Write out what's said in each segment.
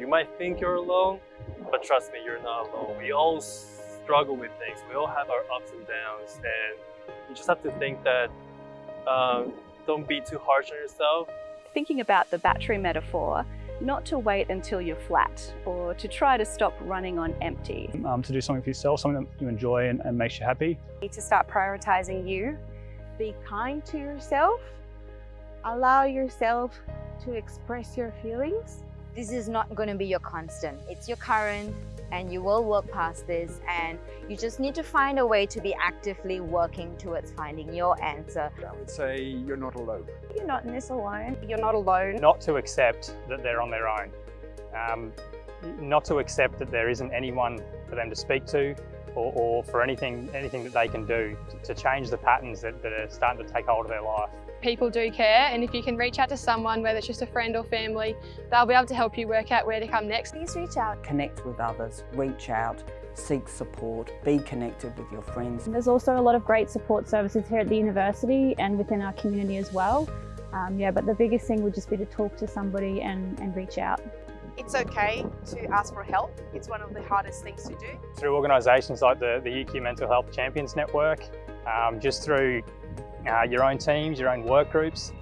You might think you're alone, but trust me, you're not alone. We all struggle with things. We all have our ups and downs, and you just have to think that um, don't be too harsh on yourself. Thinking about the battery metaphor, not to wait until you're flat or to try to stop running on empty. Um, to do something for yourself, something that you enjoy and, and makes you happy. You need to start prioritizing you. Be kind to yourself. Allow yourself to express your feelings. This is not going to be your constant. It's your current and you will work past this and you just need to find a way to be actively working towards finding your answer. I would say you're not alone. You're not in this alone. You're not alone. Not to accept that they're on their own. Um, not to accept that there isn't anyone for them to speak to or, or for anything, anything that they can do to, to change the patterns that, that are starting to take hold of their life people do care and if you can reach out to someone, whether it's just a friend or family, they'll be able to help you work out where to come next. Please reach out. Connect with others, reach out, seek support, be connected with your friends. There's also a lot of great support services here at the university and within our community as well. Um, yeah, but the biggest thing would just be to talk to somebody and, and reach out. It's okay to ask for help. It's one of the hardest things to do. Through organisations like the, the UQ Mental Health Champions Network, um, just through uh, your own teams, your own work groups.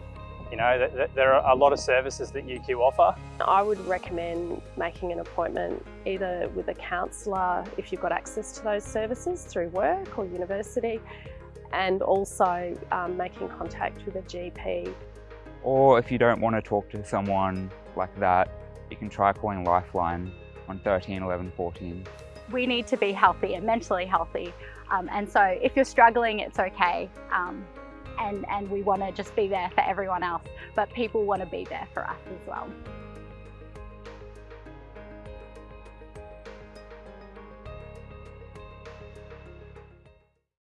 You know, th th there are a lot of services that UQ offer. I would recommend making an appointment either with a counsellor if you've got access to those services through work or university and also um, making contact with a GP. Or if you don't want to talk to someone like that, you can try calling Lifeline on 13 11 14. We need to be healthy and mentally healthy. Um, and so if you're struggling, it's okay. Um, and, and we want to just be there for everyone else, but people want to be there for us as well.